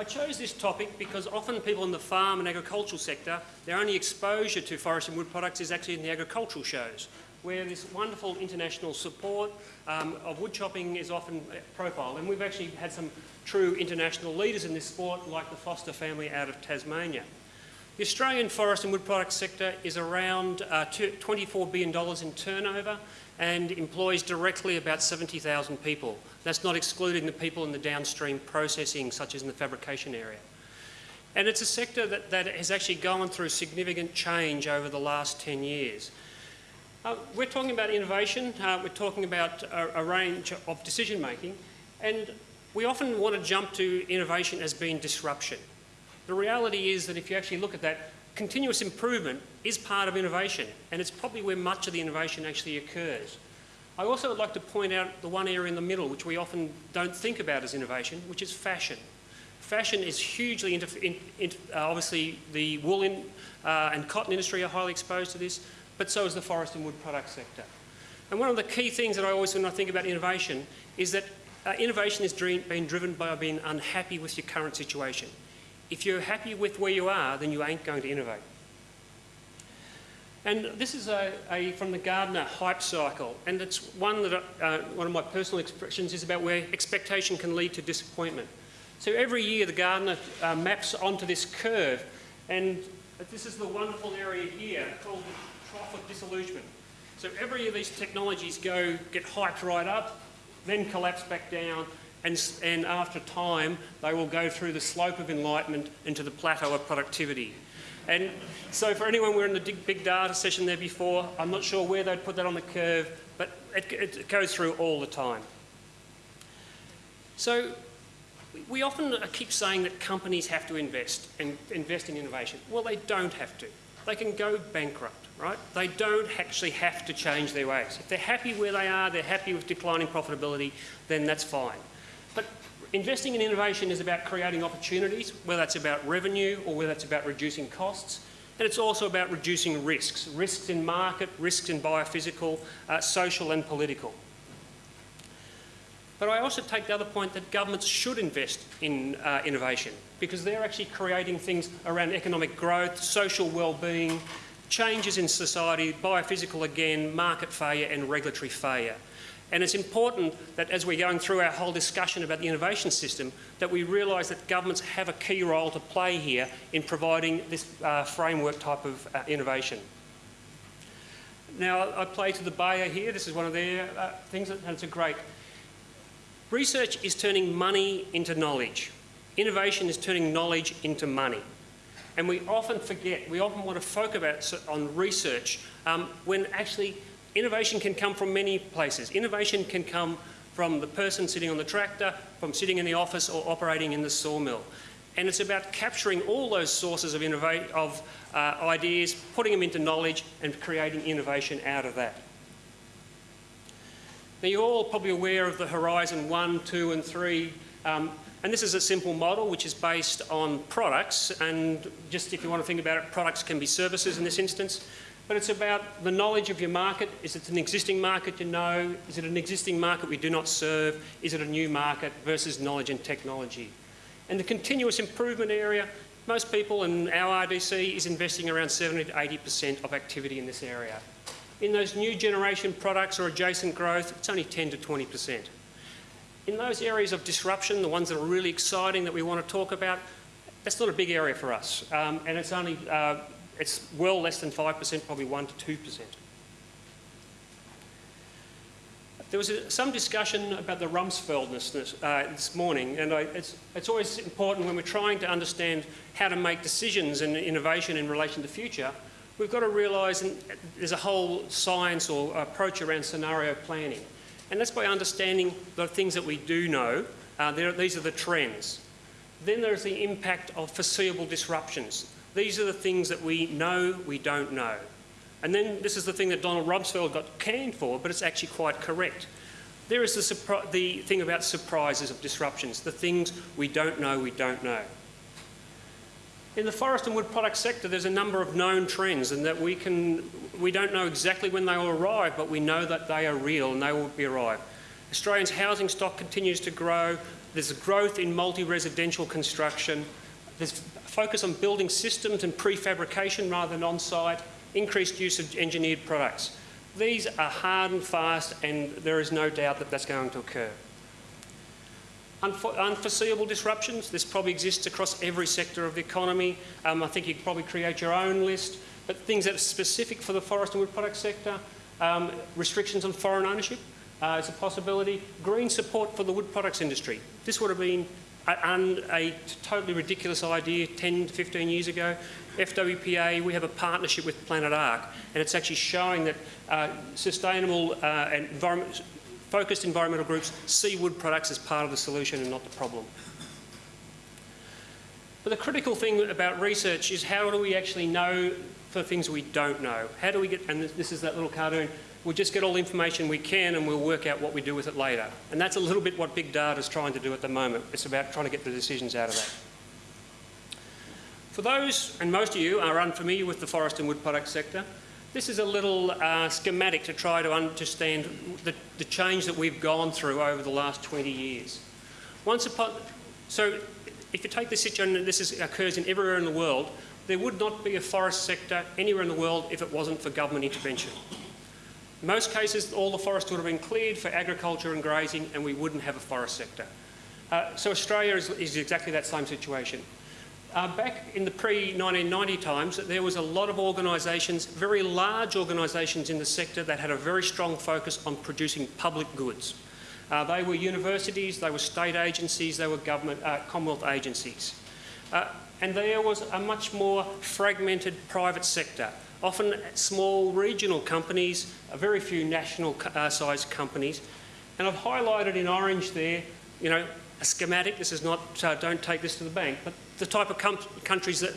I chose this topic because often people in the farm and agricultural sector, their only exposure to forest and wood products is actually in the agricultural shows, where this wonderful international support um, of wood chopping is often profiled. And we've actually had some true international leaders in this sport, like the Foster family out of Tasmania. The Australian forest and wood products sector is around uh, $24 billion in turnover and employs directly about 70,000 people. That's not excluding the people in the downstream processing, such as in the fabrication area. And it's a sector that, that has actually gone through significant change over the last 10 years. Uh, we're talking about innovation, uh, we're talking about a, a range of decision making, and we often want to jump to innovation as being disruption. The reality is that if you actually look at that, continuous improvement is part of innovation and it's probably where much of the innovation actually occurs. I also would like to point out the one area in the middle which we often don't think about as innovation, which is fashion. Fashion is hugely, in, in, uh, obviously the wool in, uh, and cotton industry are highly exposed to this, but so is the forest and wood product sector. And one of the key things that I always, when I think about innovation, is that uh, innovation is being driven by being unhappy with your current situation. If you're happy with where you are, then you ain't going to innovate. And this is a, a, from the Gartner hype cycle, and it's one that uh, one of my personal expressions is about where expectation can lead to disappointment. So every year the Gartner uh, maps onto this curve, and this is the wonderful area here called the trough of disillusionment. So every year these technologies go get hyped right up, then collapse back down, and, and after time, they will go through the slope of enlightenment into the plateau of productivity. And so for anyone, we're in the big data session there before, I'm not sure where they'd put that on the curve, but it, it goes through all the time. So we often keep saying that companies have to invest and invest in innovation. Well, they don't have to. They can go bankrupt, right? They don't actually have to change their ways. If they're happy where they are, they're happy with declining profitability, then that's fine. But investing in innovation is about creating opportunities, whether that's about revenue or whether that's about reducing costs. And it's also about reducing risks, risks in market, risks in biophysical, uh, social and political. But I also take the other point that governments should invest in uh, innovation because they're actually creating things around economic growth, social well-being, changes in society, biophysical again, market failure and regulatory failure. And it's important that as we're going through our whole discussion about the innovation system, that we realise that governments have a key role to play here in providing this uh, framework type of uh, innovation. Now, I play to the Bayer here. This is one of their uh, things, and it's a great. Research is turning money into knowledge. Innovation is turning knowledge into money. And we often forget, we often want to focus on research um, when actually Innovation can come from many places. Innovation can come from the person sitting on the tractor, from sitting in the office or operating in the sawmill. And it's about capturing all those sources of, of uh, ideas, putting them into knowledge and creating innovation out of that. Now you're all probably aware of the Horizon 1, 2 and 3 um, and this is a simple model which is based on products and just if you want to think about it, products can be services in this instance but it's about the knowledge of your market. Is it an existing market you know? Is it an existing market we do not serve? Is it a new market versus knowledge and technology? And the continuous improvement area, most people in our RDC is investing around 70 to 80% of activity in this area. In those new generation products or adjacent growth, it's only 10 to 20%. In those areas of disruption, the ones that are really exciting that we want to talk about, that's not a big area for us. Um, and it's only uh, it's well less than 5%, probably 1 to 2%. There was a, some discussion about the Rumsfeldness this, uh, this morning, and I, it's, it's, always important when we're trying to understand how to make decisions and innovation in relation to the future, we've got to realise there's a whole science or approach around scenario planning. And that's by understanding the things that we do know. Uh, there, these are the trends. Then there's the impact of foreseeable disruptions. These are the things that we know we don't know. And then this is the thing that Donald Rumsfeld got canned for, but it's actually quite correct. There is the, the thing about surprises of disruptions, the things we don't know we don't know. In the forest and wood product sector, there's a number of known trends and that we can, we don't know exactly when they will arrive, but we know that they are real and they will be arrive. Australia's housing stock continues to grow. There's growth in multi-residential construction. There's focus on building systems and prefabrication rather than on-site, increased use of engineered products. These are hard and fast and there is no doubt that that's going to occur. unforeseeable disruptions, this probably exists across every sector of the economy. Um, I think you could probably create your own list, but things that are specific for the forest and wood product sector, um, restrictions on foreign ownership uh, is a possibility. Green support for the wood products industry. This would have been a, totally ridiculous idea 10 to 15 years ago. FWPA, we have a partnership with Planet Ark, and it's actually showing that uh, sustainable uh, and environment, focused environmental groups see wood products as part of the solution and not the problem. But the critical thing about research is how do we actually know for things we don't know? How do we get, and this is that little cartoon, we'll just get all the information we can and we'll work out what we do with it later. And that's a little bit what big data is trying to do at the moment. It's about trying to get the decisions out of that. For those, and most of you are unfamiliar with the forest and wood product sector, this is a little uh, schematic to try to understand the, the, change that we've gone through over the last 20 years. Once upon, so if you take this situation, this is, occurs in everywhere in the world, there would not be a forest sector anywhere in the world if it wasn't for government intervention. In most cases, all the forest would have been cleared for agriculture and grazing and we wouldn't have a forest sector. Uh, so Australia is, is, exactly that same situation. Uh, back in the pre-1990 times, there was a lot of organisations, very large organisations in the sector that had a very strong focus on producing public goods. Uh, they were universities, they were state agencies, they were government, uh, Commonwealth agencies. Uh, and there was a much more fragmented private sector often small regional companies, a very few national uh, companies. And I've highlighted in orange there, you know, a schematic, this is not, uh, don't take this to the bank, but the type of countries that,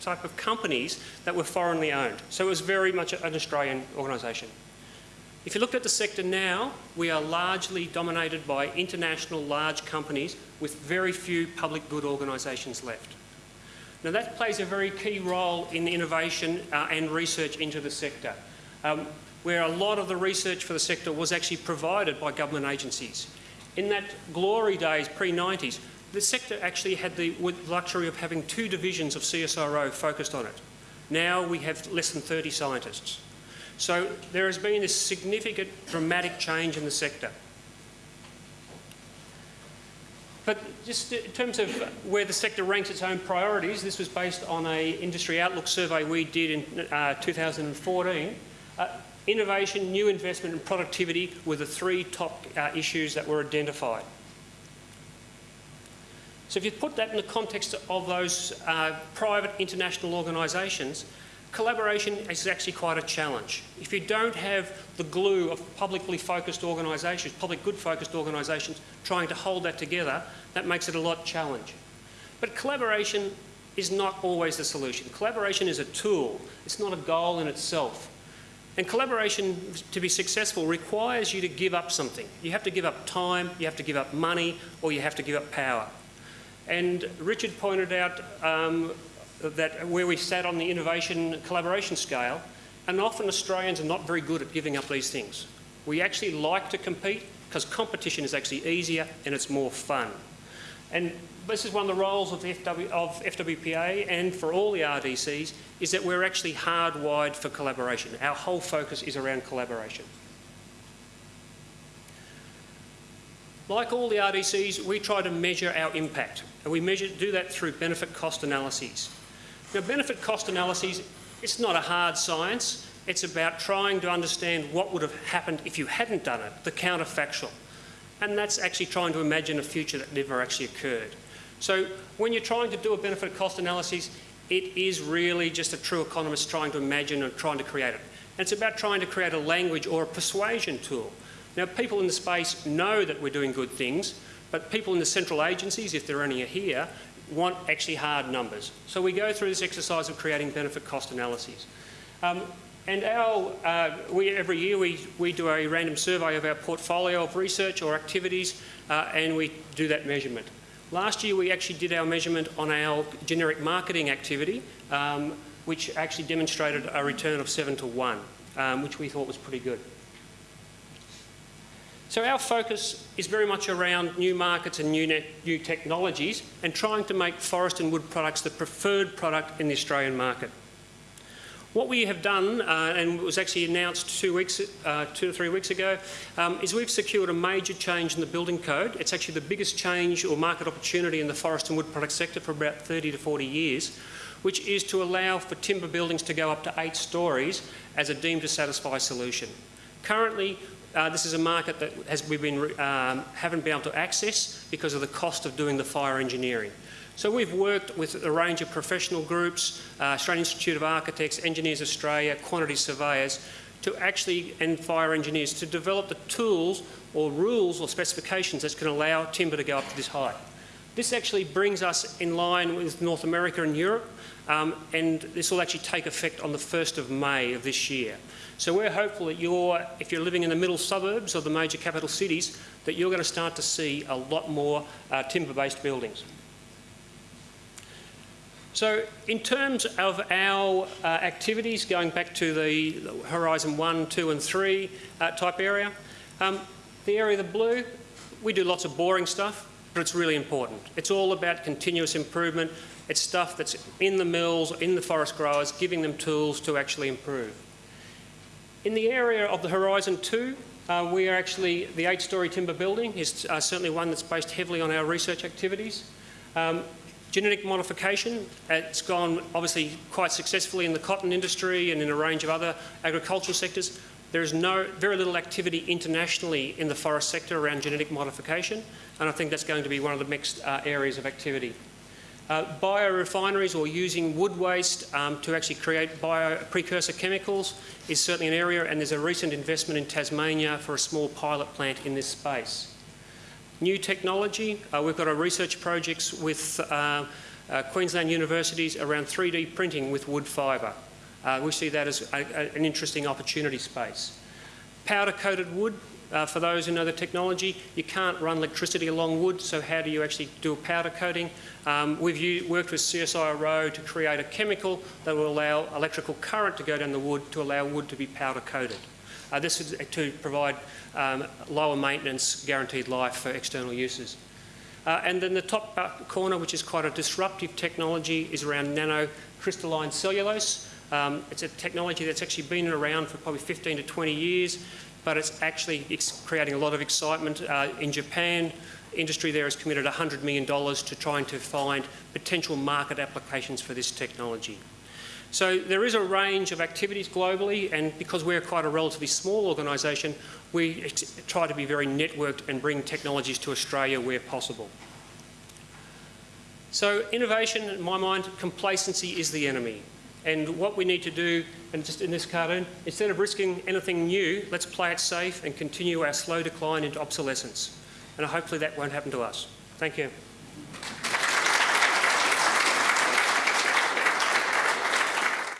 type of companies that were foreignly owned. So it was very much an Australian organisation. If you look at the sector now, we are largely dominated by international large companies with very few public good organisations left. Now that plays a very key role in innovation uh, and research into the sector, um, where a lot of the research for the sector was actually provided by government agencies. In that glory days, pre-90s, the sector actually had the luxury of having two divisions of CSIRO focused on it. Now we have less than 30 scientists. So there has been this significant dramatic change in the sector. But just in terms of where the sector ranks its own priorities, this was based on a industry outlook survey we did in uh, 2014. Uh, innovation, new investment and productivity were the three top uh, issues that were identified. So if you put that in the context of those uh, private international organisations, collaboration is actually quite a challenge. If you don't have the glue of publicly focused organisations, public good focused organisations trying to hold that together, that makes it a lot challenge. But collaboration is not always the solution. Collaboration is a tool, it's not a goal in itself. And collaboration, to be successful, requires you to give up something. You have to give up time, you have to give up money, or you have to give up power. And Richard pointed out um, that where we sat on the innovation collaboration scale, and often Australians are not very good at giving up these things. We actually like to compete because competition is actually easier and it's more fun. And this is one of the roles of, FW, of FWPA and for all the RDCs is that we're actually hardwired for collaboration. Our whole focus is around collaboration. Like all the RDCs, we try to measure our impact, and we measure, do that through benefit cost analyses. Now, benefit cost analyses, it's not a hard science. It's about trying to understand what would have happened if you hadn't done it, the counterfactual. And that's actually trying to imagine a future that never actually occurred. So when you're trying to do a benefit cost analysis, it is really just a true economist trying to imagine and trying to create it. And it's about trying to create a language or a persuasion tool. Now, people in the space know that we're doing good things, but people in the central agencies, if there are any here, want actually hard numbers. So we go through this exercise of creating benefit cost analyses. Um, and our, uh, we, every year we, we do a random survey of our portfolio of research or activities uh, and we do that measurement. Last year we actually did our measurement on our generic marketing activity um, which actually demonstrated a return of 7 to 1 um, which we thought was pretty good. So our focus is very much around new markets and new, new technologies and trying to make forest and wood products the preferred product in the Australian market. What we have done, uh, and was actually announced two, weeks, uh, two or three weeks ago, um, is we've secured a major change in the building code. It's actually the biggest change or market opportunity in the forest and wood product sector for about 30 to 40 years, which is to allow for timber buildings to go up to eight stories as a deemed to satisfy solution. Currently, uh, this is a market that has, we've been, um, haven't been able to access because of the cost of doing the fire engineering. So we've worked with a range of professional groups, uh, Australian Institute of Architects, Engineers Australia, quantity surveyors, to actually, and fire engineers, to develop the tools or rules or specifications that can allow timber to go up to this height. This actually brings us in line with North America and Europe, um, and this will actually take effect on the 1st of May of this year. So we're hopeful that you're, if you're living in the middle suburbs of the major capital cities, that you're going to start to see a lot more uh, timber-based buildings. So in terms of our uh, activities, going back to the Horizon 1, 2 and 3 uh, type area, um, the area of the blue, we do lots of boring stuff, but it's really important. It's all about continuous improvement. It's stuff that's in the mills, in the forest growers, giving them tools to actually improve. In the area of the Horizon 2, uh, we are actually, the eight-storey timber building is uh, certainly one that's based heavily on our research activities. Um, Genetic modification, it's gone obviously quite successfully in the cotton industry and in a range of other agricultural sectors. There is no, very little activity internationally in the forest sector around genetic modification, and I think that's going to be one of the next uh, areas of activity. Uh, biorefineries or using wood waste um, to actually create bio precursor chemicals is certainly an area and there's a recent investment in Tasmania for a small pilot plant in this space. New technology, uh, we've got our research projects with uh, uh, Queensland universities around 3D printing with wood fibre. Uh, we see that as a, a, an interesting opportunity space. Powder coated wood, uh, for those who know the technology, you can't run electricity along wood, so how do you actually do a powder coating? Um, we've worked with CSIRO to create a chemical that will allow electrical current to go down the wood to allow wood to be powder coated. Uh, this is to provide um, lower maintenance guaranteed life for external uses. Uh, and then the top corner, which is quite a disruptive technology, is around nanocrystalline cellulose. Um, it's a technology that's actually been around for probably 15 to 20 years, but it's actually creating a lot of excitement uh, in Japan. Industry there has committed $100 million to trying to find potential market applications for this technology. So there is a range of activities globally, and because we're quite a relatively small organisation, we try to be very networked and bring technologies to Australia where possible. So innovation, in my mind, complacency is the enemy. And what we need to do, and just in this cartoon, instead of risking anything new, let's play it safe and continue our slow decline into obsolescence. And hopefully that won't happen to us. Thank you.